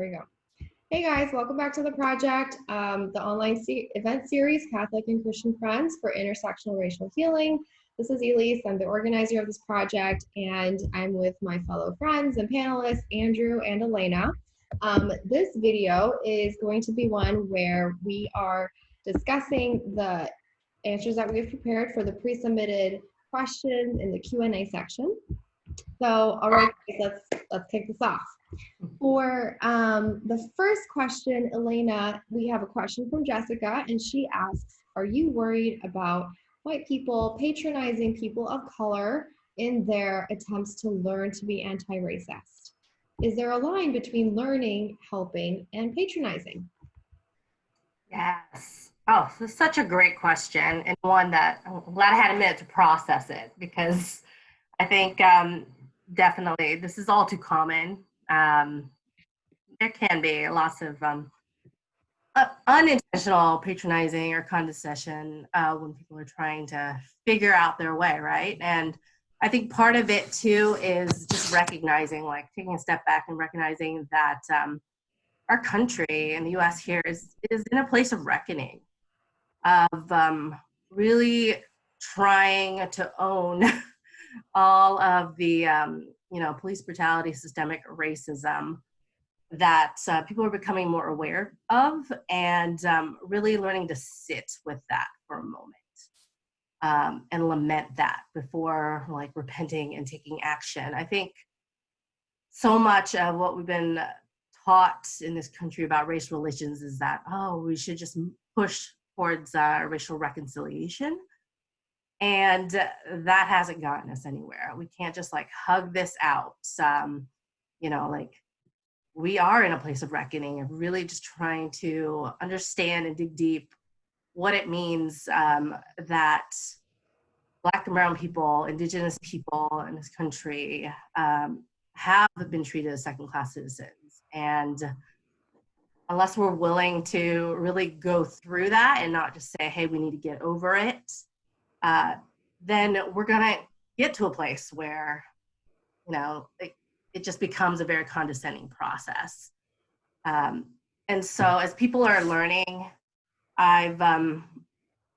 We go. Hey guys, welcome back to the project, um, the online se event series, Catholic and Christian Friends for Intersectional Racial Healing. This is Elise, I'm the organizer of this project, and I'm with my fellow friends and panelists, Andrew and Elena. Um, this video is going to be one where we are discussing the answers that we have prepared for the pre-submitted questions in the Q&A section. So, all right, let's let's kick this off. For um, the first question, Elena, we have a question from Jessica, and she asks, "Are you worried about white people patronizing people of color in their attempts to learn to be anti-racist? Is there a line between learning, helping, and patronizing?" Yes. Oh, this is such a great question and one that I'm glad I had a minute to process it because I think um, definitely this is all too common. Um, there can be lots of um, uh, unintentional patronizing or condescension uh, when people are trying to figure out their way, right? And I think part of it too is just recognizing, like taking a step back and recognizing that um, our country and the U.S. here is is in a place of reckoning, of um, really trying to own all of the um, you know police brutality, systemic racism that uh, people are becoming more aware of, and um, really learning to sit with that for a moment um, and lament that before like repenting and taking action. I think so much of what we've been taught in this country about race relations is that oh we should just push towards uh, racial reconciliation and that hasn't gotten us anywhere. We can't just like hug this out um, you know like we are in a place of reckoning and really just trying to understand and dig deep what it means um, that black and brown people indigenous people in this country um, have been treated as second class citizens. And unless we're willing to really go through that and not just say hey we need to get over it uh, then we're gonna get to a place where, you know, it, it just becomes a very condescending process. Um, and so as people are learning, I've, um,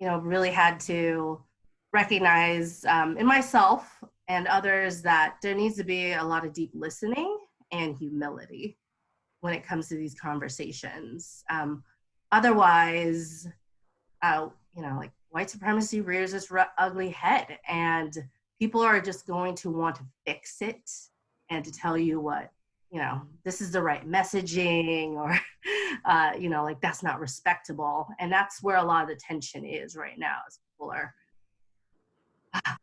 you know, really had to recognize um, in myself and others that there needs to be a lot of deep listening and humility when it comes to these conversations. Um, otherwise, uh, you know, like white supremacy rears its ugly head and people are just going to want to fix it and to tell you what you know this is the right messaging or uh, you know like that's not respectable. And that's where a lot of the tension is right now as people are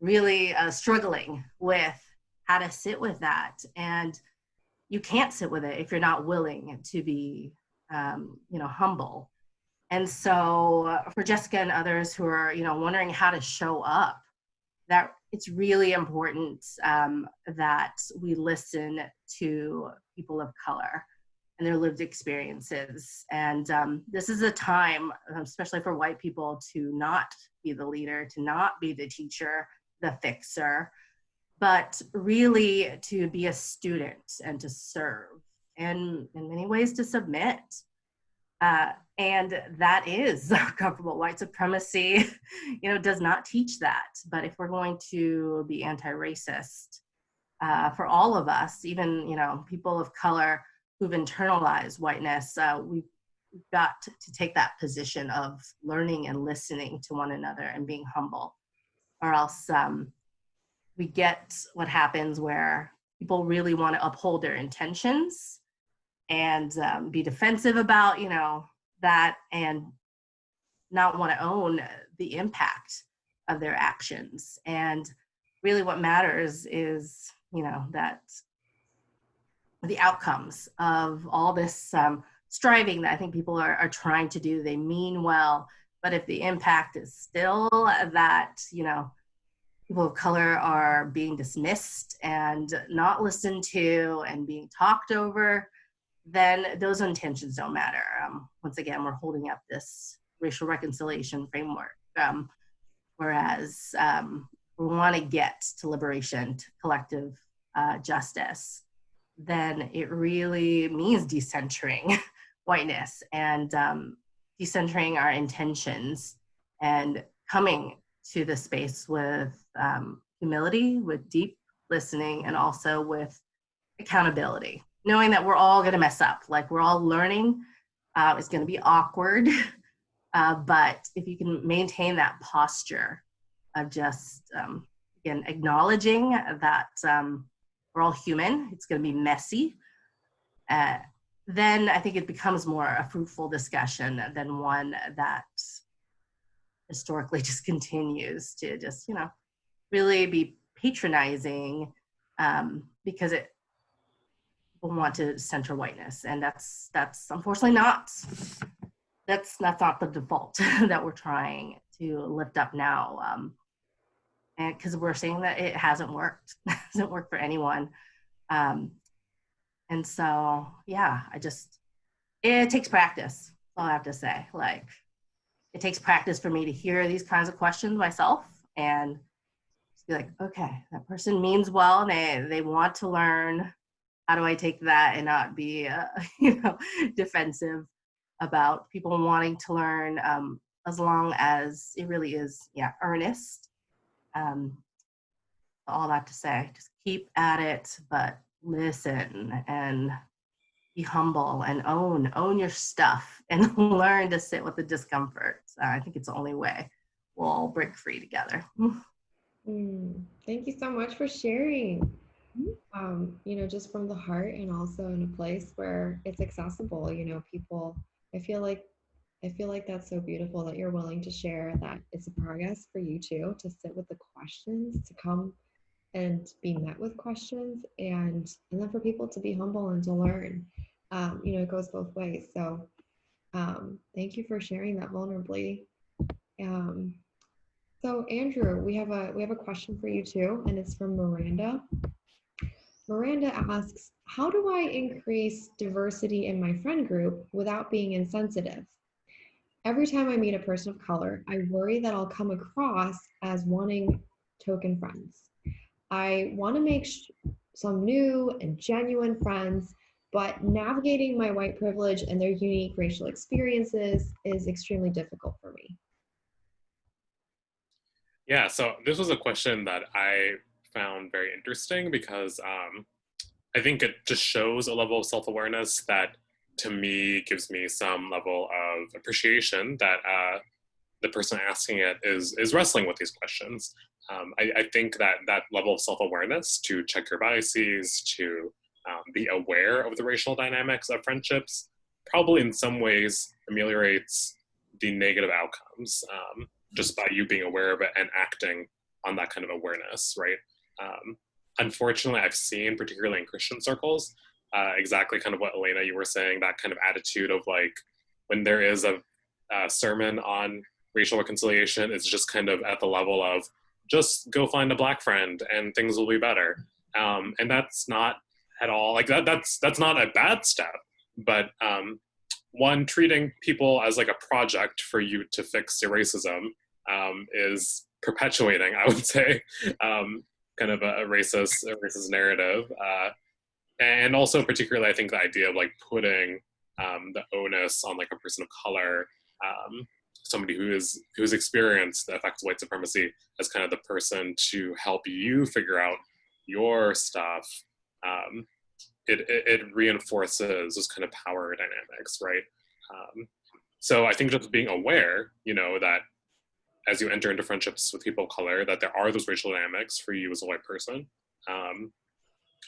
really uh, struggling with how to sit with that. And you can't sit with it if you're not willing to be um, you know humble and so uh, for Jessica and others who are, you know, wondering how to show up, that it's really important um, that we listen to people of color and their lived experiences. And um, this is a time, especially for white people, to not be the leader, to not be the teacher, the fixer, but really to be a student and to serve and in many ways to submit. Uh, and that is comfortable. White supremacy you know does not teach that. But if we're going to be anti-racist uh, for all of us even you know people of color who've internalized whiteness uh, we've got to take that position of learning and listening to one another and being humble. Or else um, we get what happens where people really want to uphold their intentions and um, be defensive about you know that and not want to own the impact of their actions. And really what matters is, you know, that the outcomes of all this um, striving that I think people are, are trying to do, they mean well, but if the impact is still that, you know, people of color are being dismissed and not listened to and being talked over, then those intentions don't matter. Um, once again, we're holding up this racial reconciliation framework. Um, whereas um, we want to get to liberation, to collective uh, justice. then it really means decentering whiteness and um, decentering our intentions and coming to the space with um, humility, with deep listening, and also with accountability, knowing that we're all going to mess up. Like we're all learning. Uh, it's going to be awkward. Uh, but if you can maintain that posture of just, um, again, acknowledging that um, we're all human, it's going to be messy. Uh, then I think it becomes more a fruitful discussion than one that historically just continues to just, you know, really be patronizing um, because it want to center whiteness, and that's that's unfortunately not that's that's not the default that we're trying to lift up now. Um, and because we're seeing that it hasn't worked, it hasn't worked for anyone. Um, and so, yeah, I just it takes practice. All I have to say, like it takes practice for me to hear these kinds of questions myself and be like, okay, that person means well they, they want to learn. How do I take that and not be, uh, you know, defensive about people wanting to learn um, as long as it really is, yeah, earnest. Um, all that to say, just keep at it, but listen and be humble and own own your stuff and learn to sit with the discomfort uh, i think it's the only way we'll all break free together mm, thank you so much for sharing. Um, you know just from the heart and also in a place where it's accessible you know people i feel like i feel like that's so beautiful that you're willing to share that it's a progress for you too to sit with the questions to come and be met with questions and and then for people to be humble and to learn um, you know, it goes both ways. So um, thank you for sharing that vulnerably. Um, so Andrew, we have a we have a question for you too, and it's from Miranda. Miranda asks, how do I increase diversity in my friend group without being insensitive? Every time I meet a person of color, I worry that I'll come across as wanting token friends. I want to make some new and genuine friends, but navigating my white privilege and their unique racial experiences is extremely difficult for me. Yeah, so this was a question that I found very interesting because um, I think it just shows a level of self awareness that to me gives me some level of appreciation that uh, the person asking it is is wrestling with these questions. Um, I, I, think that that level of self awareness to check your biases, to um, be aware of the racial dynamics of friendships probably in some ways ameliorates the negative outcomes um, just by you being aware of it and acting on that kind of awareness, right? Um, unfortunately, I've seen, particularly in Christian circles, uh, exactly kind of what Elena you were saying, that kind of attitude of like when there is a, a sermon on racial reconciliation, it's just kind of at the level of just go find a black friend and things will be better. Um, and that's not at all. Like that, that's that's not a bad step, but um, one treating people as like a project for you to fix your racism um, is perpetuating, I would say, um, kind of a, a, racist a racist narrative, uh, and also particularly I think the idea of like putting um, the onus on like a person of color. Um, somebody who is who's experienced the effects of white supremacy as kind of the person to help you figure out your stuff um, it, it, it, reinforces those kind of power dynamics, right? Um, so I think just being aware, you know, that as you enter into friendships with people of color, that there are those racial dynamics for you as a white person, um,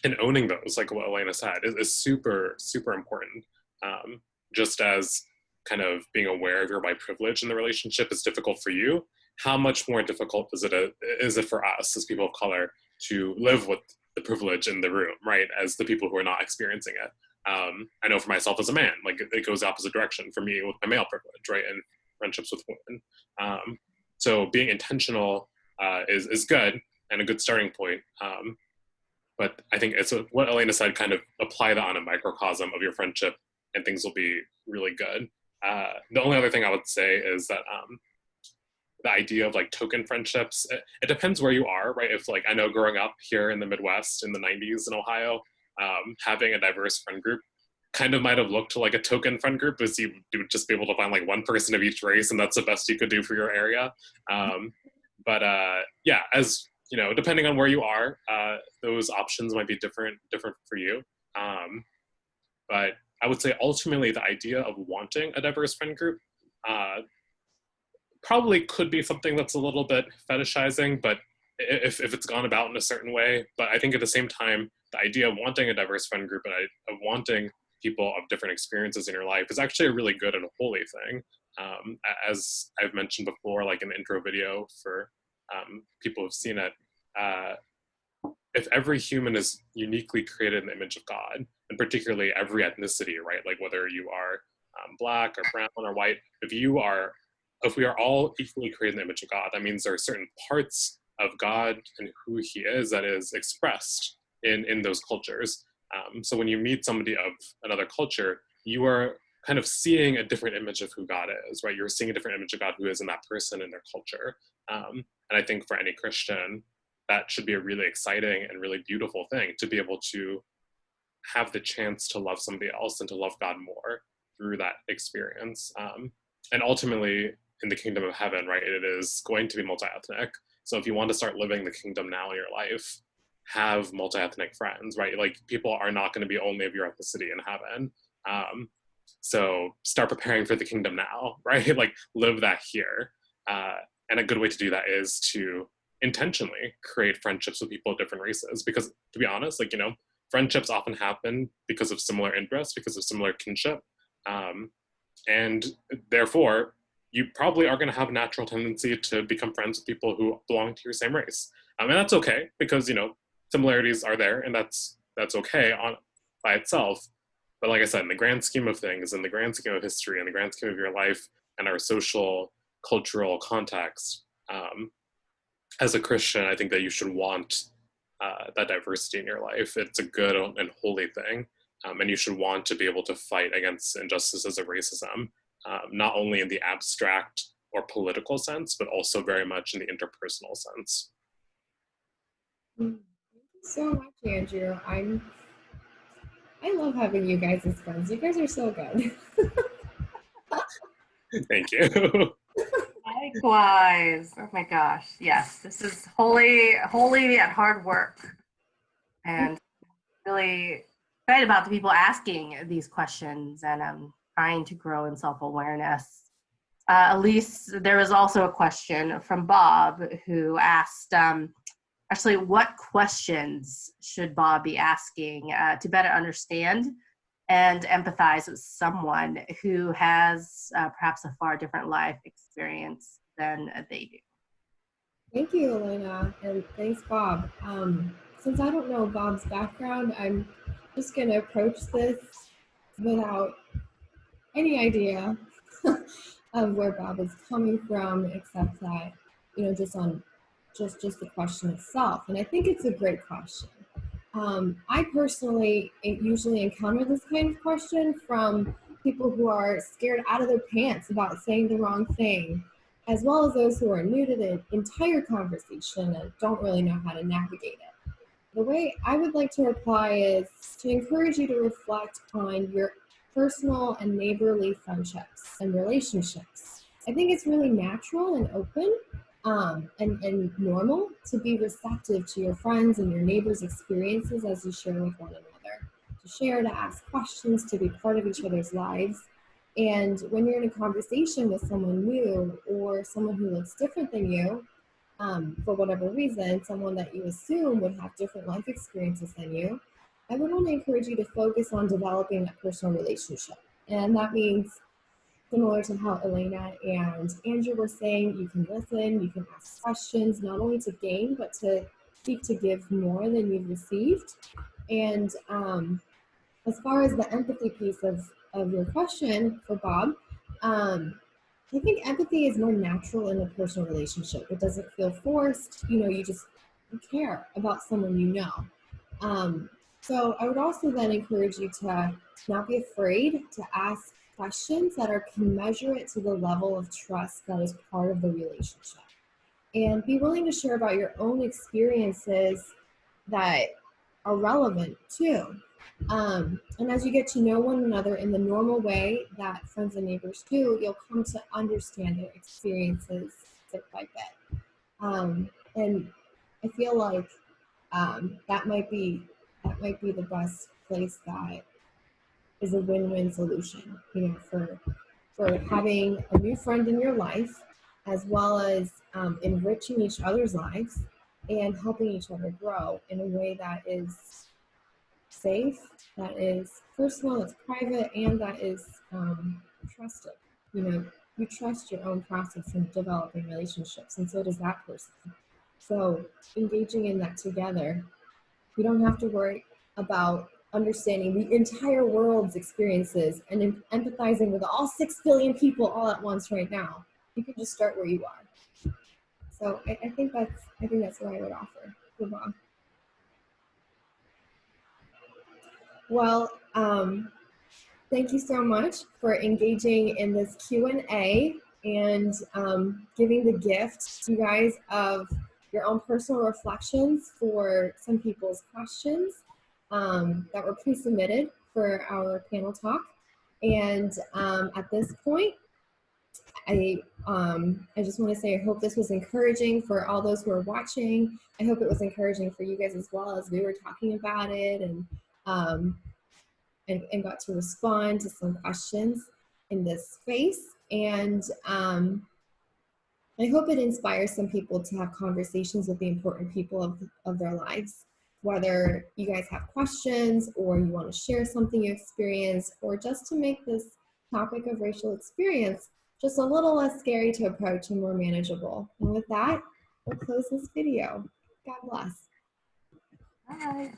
and owning those, like what Elena said, is, is super, super important. Um, just as kind of being aware of your white privilege in the relationship is difficult for you, how much more difficult is it, a, is it for us as people of color to live with the privilege in the room, right? As the people who are not experiencing it. Um, I know for myself as a man, like it, goes the opposite direction for me with my male privilege, right? And friendships with women. Um, so being intentional uh, is, is good and a good starting point. Um, but I think it's what Elena said, kind of apply that on a microcosm of your friendship and things will be really good. Uh, the only other thing I would say is that um, the idea of like token friendships it, it, depends where you are right if like i know growing up here in the midwest in the 90s in ohio um, having a diverse friend group kind of might have looked like a token friend group because you would just be able to find like one person of each race and that's the best you could do for your area. Um, but uh, yeah as you know depending on where you are uh, those options might be different different for you. Um, but i would say ultimately the idea of wanting a diverse friend group uh, probably could be something that's a little bit fetishizing but if, if it's gone about in a certain way. But i think at the same time the idea of wanting a diverse friend group and of wanting people of different experiences in your life is actually a really good and holy thing. Um, as I've mentioned before, like in the intro video for um, people who've seen it, uh, if every human is uniquely created in the image of God, and particularly every ethnicity, right? Like whether you are um, black or brown or white, if you are, if we are all equally created in the image of God, that means there are certain parts of God and who He is that is expressed in in those cultures. Um, so when you meet somebody of another culture, you are kind of seeing a different image of who God is, right? You're seeing a different image of God who is in that person in their culture. Um, and I think for any Christian, that should be a really exciting and really beautiful thing to be able to have the chance to love somebody else and to love God more through that experience. Um, and ultimately, in the kingdom of heaven, right, it is going to be multi ethnic. So if you want to start living the kingdom now in your life, have multi-ethnic friends, right? Like people are not going to be only of your ethnicity in heaven. Um, so start preparing for the kingdom now, right? like live that here. Uh, and a good way to do that is to intentionally create friendships with people of different races. Because to be honest, like, you know, friendships often happen because of similar interests, because of similar kinship. Um, and therefore, you probably are going to have a natural tendency to become friends with people who belong to your same race. Um, and that's okay because, you know, similarities are there and that's that's okay on by itself. But like i said in the grand scheme of things in the grand scheme of history in the grand scheme of your life and our social cultural context um, as a christian i think that you should want uh, that diversity in your life. It's a good and holy thing um, and you should want to be able to fight against injustices of racism um, not only in the abstract or political sense but also very much in the interpersonal sense. Mm so much, Andrew. I'm I love having you guys as friends. You guys are so good. Thank you. Likewise. Oh my gosh. Yes, this is holy, holy yet hard work. And really excited about the people asking these questions and um, trying to grow in self-awareness. Uh, Elise, there was also a question from Bob who asked, um, actually what questions should Bob be asking uh, to better understand and empathize with someone who has uh, perhaps a far different life experience than they do. Thank you, Elena, and thanks, Bob. Um, since I don't know Bob's background, I'm just going to approach this without any idea of where Bob is coming from, except that, you know, just on just just the question itself and i think it's a great question. Um, i personally usually encounter this kind of question from people who are scared out of their pants about saying the wrong thing as well as those who are new to the entire conversation and don't really know how to navigate it. The way i would like to reply is to encourage you to reflect on your personal and neighborly friendships and relationships. I think it's really natural and open um, and, and normal to be receptive to your friends and your neighbors' experiences as you share with one another. To share, to ask questions, to be part of each other's lives. And when you're in a conversation with someone new or someone who looks different than you, um, for whatever reason, someone that you assume would have different life experiences than you, I would only encourage you to focus on developing that personal relationship. And that means similar to how Elena and Andrew were saying, you can listen, you can ask questions, not only to gain, but to seek to give more than you've received. And um, as far as the empathy piece of, of your question for Bob, um, I think empathy is more natural in a personal relationship. It doesn't feel forced. You know, you just care about someone you know. Um, so I would also then encourage you to not be afraid to ask questions that are commensurate to the level of trust that is part of the relationship. And be willing to share about your own experiences that are relevant too. Um, and as you get to know one another in the normal way that friends and neighbors do, you'll come to understand their experiences bit by bit. Um, and I feel like um, that might be that might be the best place that is a win-win solution. You know, for for having a new friend in your life, as well as um, enriching each other's lives and helping each other grow in a way that is safe, that is personal, it's private, and that is um, trusted. You know, you trust your own process in developing relationships, and so does that person. So, engaging in that together, you don't have to worry about understanding the entire world's experiences and em- empathizing with all six billion people all at once right now. You can just start where you are. So I, I think that's I think that's what I would offer. Good Bob. Well, um, thank you so much for engaging in this Q and A and um, giving the gift, to you guys, of your own personal reflections for some people's questions um, that were pre-submitted for our panel talk. And um, at this point, I, um, I just want to say I hope this was encouraging for all those who are watching. I hope it was encouraging for you guys as well as we were talking about it and, um, and, and got to respond to some questions in this space. And um, I hope it inspires some people to have conversations with the important people of, of their lives whether you guys have questions or you want to share something you experienced or just to make this topic of racial experience just a little less scary to approach and more manageable. And with that, we'll close this video. God bless. Bye.